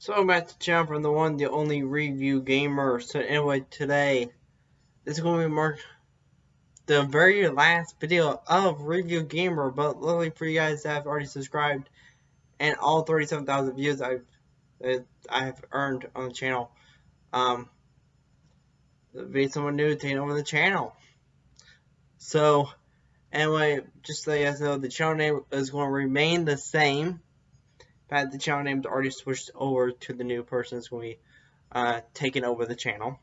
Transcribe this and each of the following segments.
So I'm back to channel from the one, the only review gamer. So anyway, today this is going to be mark the very last video of review gamer, but luckily for you guys that have already subscribed and all 37,000 views I've I have earned on the channel. Um, be someone new taking over the channel. So anyway, just so you guys know, the channel name is going to remain the same but the channel name's already switched over to the new person that's going to be uh, taking over the channel.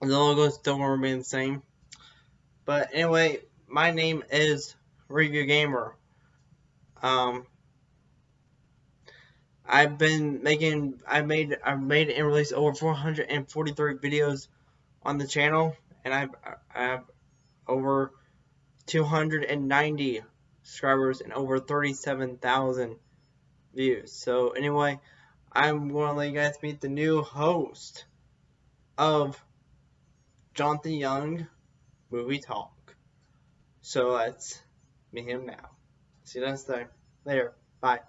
The logo still to remain the same. But anyway, my name is Review Gamer. Um, I've been making, I made, I've made and released over 443 videos on the channel, and I've, I have over 290 subscribers and over 37,000 views. So anyway, I'm going to let you guys meet the new host of Jonathan Young Movie Talk. So let's meet him now. See you next time. Later. Bye.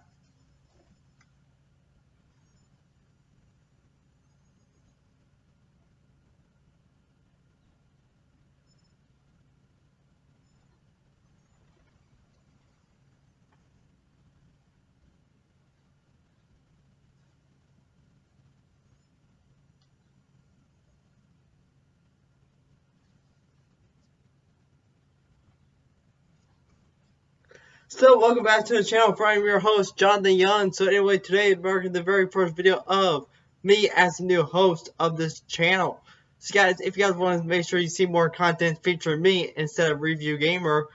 So, welcome back to the channel. I'm your host, Jonathan Young. So, anyway, today is marking the very first video of me as the new host of this channel. So, guys, if you guys want to make sure you see more content featuring me instead of Review Gamer,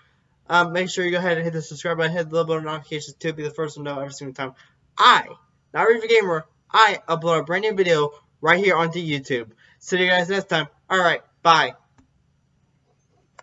um, make sure you go ahead and hit the subscribe button, hit the little bell notifications to be the first to know every single time I, not Review Gamer, I upload a brand new video right here onto YouTube. See you guys next time. Alright, bye.